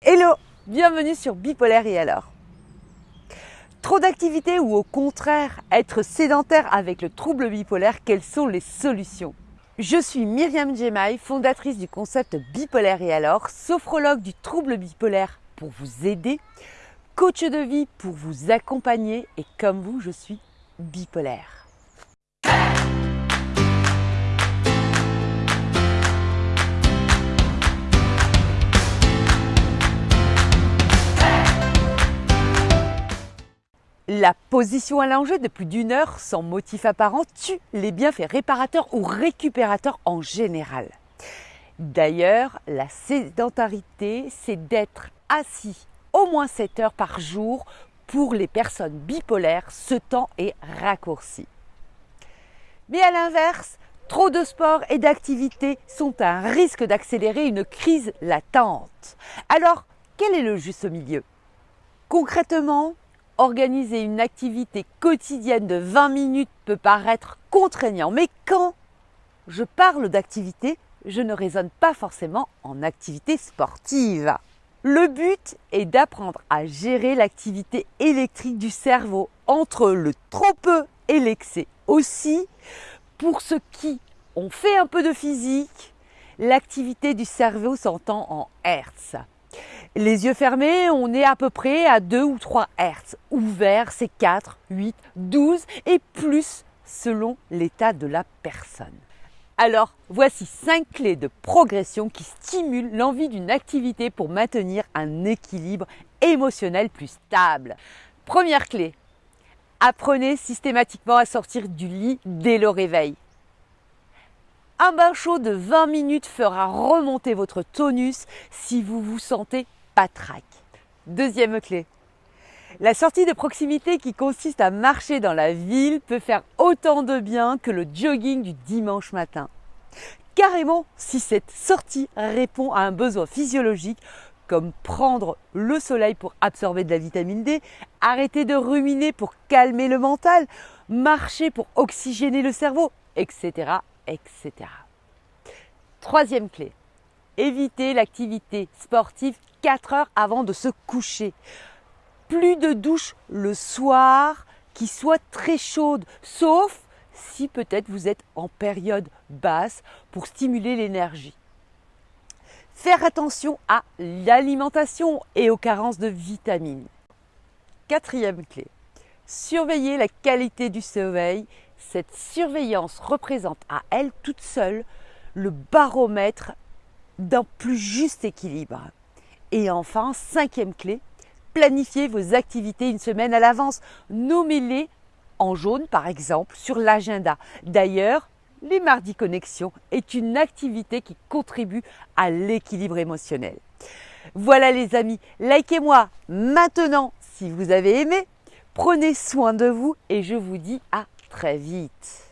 Hello, bienvenue sur Bipolaire et alors Trop d'activité ou au contraire être sédentaire avec le trouble bipolaire, quelles sont les solutions? Je suis Myriam Djemaï, fondatrice du concept Bipolaire et alors, sophrologue du trouble bipolaire pour vous aider, coach de vie pour vous accompagner et comme vous, je suis bipolaire. Position allongée de plus d'une heure sans motif apparent tue les bienfaits réparateurs ou récupérateurs en général. D'ailleurs, la sédentarité, c'est d'être assis au moins 7 heures par jour. Pour les personnes bipolaires, ce temps est raccourci. Mais à l'inverse, trop de sport et d'activité sont un risque d'accélérer une crise latente. Alors, quel est le juste milieu? Concrètement, organiser une activité quotidienne de 20 minutes peut paraître contraignant, mais quand je parle d'activité, je ne raisonne pas forcément en activité sportive. Le but est d'apprendre à gérer l'activité électrique du cerveau entre le trop peu et l'excès. Aussi, pour ceux qui ont fait un peu de physique, l'activité du cerveau s'entend en Hertz. Les yeux fermés, on est à peu près à 2 ou 3 Hertz. Ouvert, c'est 4, 8, 12 et plus selon l'état de la personne. Alors, voici 5 clés de progression qui stimulent l'envie d'une activité pour maintenir un équilibre émotionnel plus stable. Première clé, apprenez systématiquement à sortir du lit dès le réveil. Un bain chaud de 20 minutes fera remonter votre tonus si vous vous sentez Deuxième clé. La sortie de proximité qui consiste à marcher dans la ville peut faire autant de bien que le jogging du dimanche matin. Carrément, si cette sortie répond à un besoin physiologique, comme prendre le soleil pour absorber de la vitamine D, arrêter de ruminer pour calmer le mental, marcher pour oxygéner le cerveau, etc etc. Troisième clé, éviter l'activité sportive 4 heures avant de se coucher. Plus de douche le soir qui soit très chaude, sauf si peut-être vous êtes en période basse pour stimuler l'énergie. Faire attention à l'alimentation et aux carences de vitamines. Quatrième clé, surveiller la qualité du sommeil cette surveillance représente à elle toute seule le baromètre d'un plus juste équilibre. Et enfin, cinquième clé, planifiez vos activités une semaine à l'avance. Nommez-les en jaune, par exemple, sur l'agenda. D'ailleurs, les mardis connexion est une activité qui contribue à l'équilibre émotionnel. Voilà les amis, likez-moi maintenant si vous avez aimé. Prenez soin de vous et je vous dis à très vite.